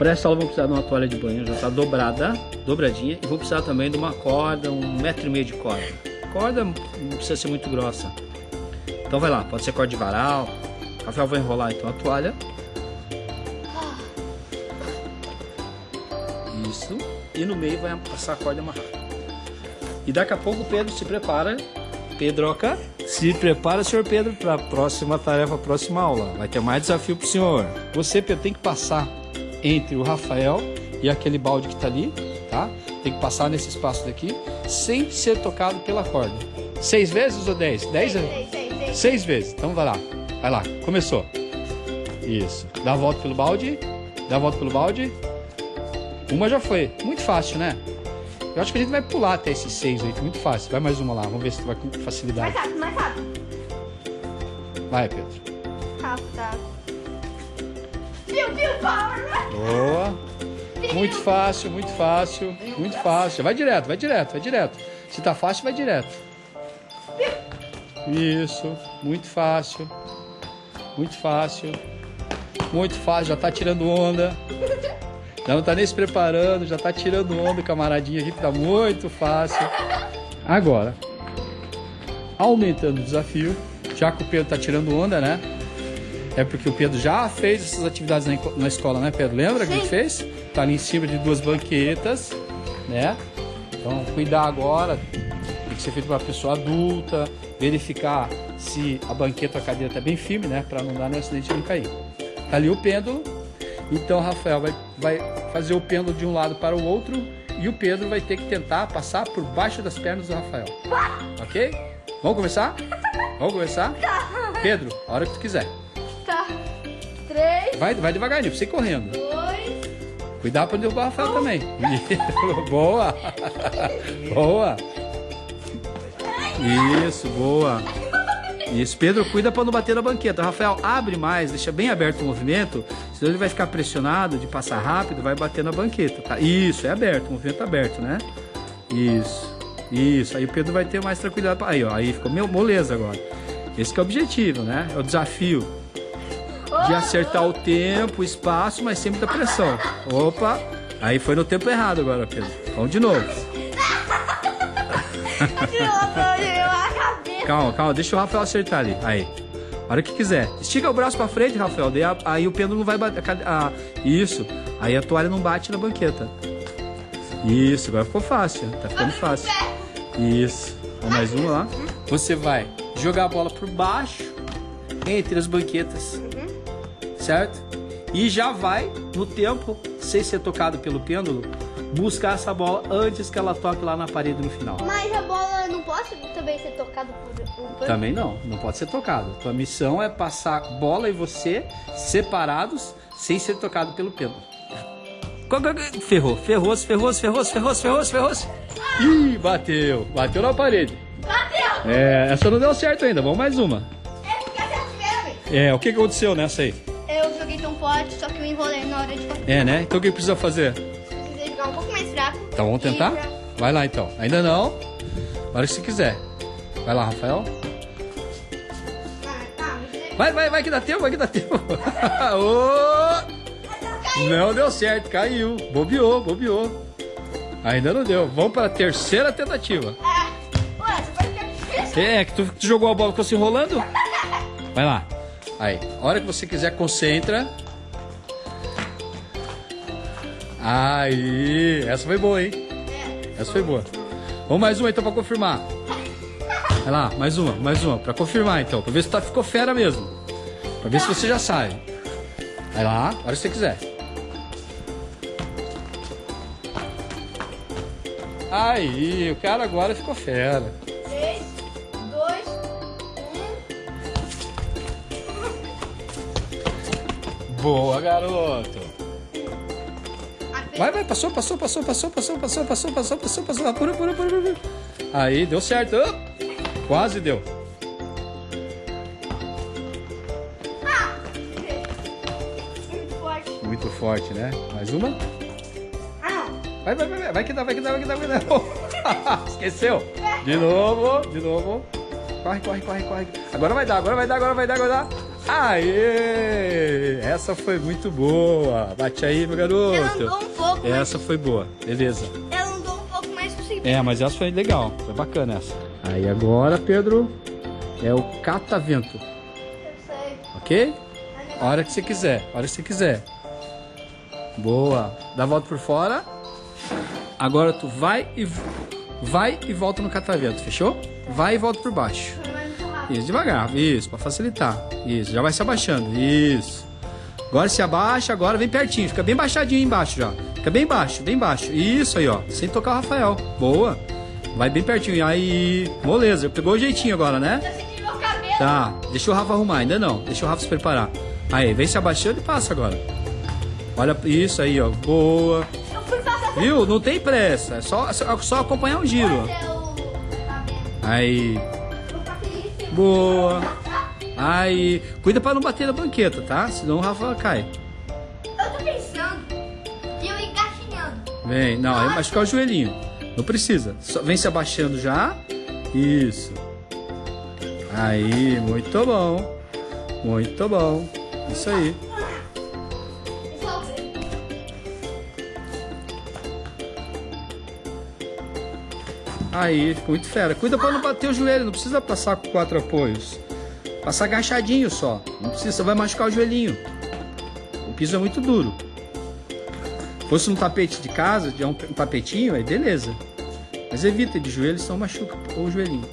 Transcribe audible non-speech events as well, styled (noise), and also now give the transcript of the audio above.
Para essa aula vou precisar de uma toalha de banho, já está dobrada, dobradinha. E vou precisar também de uma corda, um metro e meio de corda. Corda não precisa ser muito grossa. Então vai lá, pode ser corda de varal. Rafael vai enrolar então a toalha. Isso. E no meio vai passar a corda amarrada. E daqui a pouco o Pedro se prepara. Pedroca, se prepara, senhor Pedro, para a próxima tarefa, a próxima aula. Vai ter mais desafio para o senhor. Você, Pedro, tem que passar entre o Rafael e aquele balde que está ali, tá? Tem que passar nesse espaço daqui, sem ser tocado pela corda. Seis vezes ou dez? Dez? Seis, seis, seis, seis. Seis vezes. Então vai lá. Vai lá. Começou. Isso. Dá a volta pelo balde. Dá a volta pelo balde. Uma já foi. Muito fácil, né? Eu acho que a gente vai pular até esses seis, oito. Muito fácil. Vai mais uma lá. Vamos ver se tu vai com Mais facilidade. rápido, mais rápido. Vai, Pedro. Rápido, tá. Power. Boa. Muito fácil, muito fácil. Muito fácil. Vai direto, vai direto, vai direto. Se tá fácil, vai direto. Isso. Muito fácil. Muito fácil. Muito fácil. Já tá tirando onda. Já não tá nem se preparando, já tá tirando onda, camaradinha aqui, tá muito fácil. Agora, aumentando o desafio, já que o Pedro tá tirando onda, né? É porque o Pedro já fez essas atividades na, na escola, né, Pedro? Lembra que a gente Sim. fez? Tá ali em cima de duas banquetas, né? Então, cuidar agora, tem que ser feito para uma pessoa adulta, verificar se a banqueta ou a cadeira tá bem firme, né? Para não dar nenhum acidente e não cair. Tá ali o pêndulo, então o Rafael vai, vai fazer o pêndulo de um lado para o outro e o Pedro vai ter que tentar passar por baixo das pernas do Rafael. Ok? Vamos começar? Vamos começar? Pedro, a hora que tu quiser. Tá. Três, Vai, vai devagarinho, pra você ir correndo. dois. Cuidado pra derrubar o Rafael também. (laughs) boa! boa! Isso, boa! Isso, Pedro, cuida pra não bater na banqueta. Rafael, abre mais, deixa bem aberto o movimento, senão ele vai ficar pressionado de passar rápido, vai bater na banqueta, tá? Isso, é aberto, o movimento é aberto, né? Isso, isso. Aí o Pedro vai ter mais tranquilidade. Aí, ó, aí ficou meu- moleza agora. Esse que é o objetivo, né? É o desafio de acertar o tempo, o espaço, mas sempre da pressão. Opa! Aí foi no tempo errado agora, Pedro. Vamos de novo. (laughs) Calma, calma, deixa o Rafael acertar ali. Aí. A hora que quiser. Estica o braço pra frente, Rafael. daí a- Aí o pêndulo não vai bater. ah, isso. Aí a toalha não bate na banqueta. Isso, agora ficou fácil. Tá ficando fácil. Isso. Vamos mais uma lá. Você vai jogar a bola por baixo entre as banquetas. Certo? E já vai, no tempo, sem ser tocado pelo pêndulo, buscar essa bola antes que ela toque lá na parede no final. Mas a bola não pode também ser tocada por um pano? Também não, não pode ser tocado. Tua missão é passar bola e você separados, sem ser tocado pelo pêndulo. Go. Ferrou, ferrou, ferrou, ferrou, ferrou, ferrou, ferrou. Ih, bateu, bateu na parede. Bateu! É, essa não deu certo ainda, vamos mais uma. É porque essa é a primeira vez. É, o que aconteceu nessa aí? Forte, só que eu enrolei na hora de bater. É, né? Então o que precisa fazer? Precisei jogar um pouco mais fraco. Então vamos tentar? Pra- Vai lá então. Ainda não. Agora se quiser. Vai lá, Rafael. Tá. Vai, vai, vai que dá tempo, vai que dá tempo. (laughs) Ô! Não deu certo, caiu. Bobeou, bobeou. Ainda não deu. Vamos para a terceira tentativa. Ah, você difícil. É, que tu, tu jogou a bola, ficou se enrolando? Vai lá. Aí, a hora que você quiser, concentra. Aí, essa foi boa, hein? Essa foi boa. Vamos mais uma então pra confirmar. Vai lá, mais uma, mais uma, pra confirmar então, pra ver se tá, ficou fera mesmo. Pra ver se você já sabe. Vai lá, a hora que você quiser. Aí, o cara agora ficou fera. 3, 2, 1. Boa, garoto. Vai, vai, passou, passou, passou, passou, passou, passou, passou, passou, passou, passou. Apura, apura, apura, apura. Aí, deu certo. Ah, Quase deu. Muito forte. Né? Mais uma? Ah, Vai, vai, vai, vai, vai que dá, vai que dá, vai que dá, vai que dá. Esqueceu? De novo, de novo. Corre, corre, corre, corre. Agora vai dar, agora vai dar, agora vai dar, agora vai dar. Aê! Essa foi muito boa. Bate aí, meu garoto. Pouco, mas Essa foi boa, beleza. ela andou um pouco mais possível. É, mas essa foi legal, foi bacana essa. Aí agora, Pedro, é o catavento, Eu sei. ok? A hora que você quiser, a hora que você quiser. Boa. Dá a volta por fora. Agora tu vai e vai e volta no catavento, fechou? Vai e volta por baixo. Mas. Isso, devagar. Isso, pra facilitar. Isso, já vai se abaixando. Isso. Agora se abaixa, agora vem pertinho. Fica bem baixadinho embaixo já. Fica bem baixo, bem baixo. Isso aí, ó. Sem tocar o Rafael. Boa. Vai bem pertinho. Aí, moleza. Pegou o jeitinho agora, né? Tá. Deixa o Rafa arrumar. Ainda não. Deixa o Rafa se preparar. Aí, vem se abaixando e passa agora. Olha isso aí, ó. Boa. Viu? Não tem pressa. É só, é só acompanhar o giro. é. Aí. Boa. Aí, cuida pra não bater na banqueta, tá? Senão o Rafa cai. Vem, não, aí machucar o joelhinho. Não precisa. Só vem se abaixando já. Isso. Aí, muito bom. Muito bom. Isso aí. Aí, ficou muito fera. Cuida pra não bater o joelho, não precisa passar com quatro apoios. Passa agachadinho só. Não precisa, vai machucar o joelhinho. O piso é muito duro. Fosse um tapete de casa, de um, um tapetinho, aí beleza. Mas evita de joelho, senão machuca o joelhinho.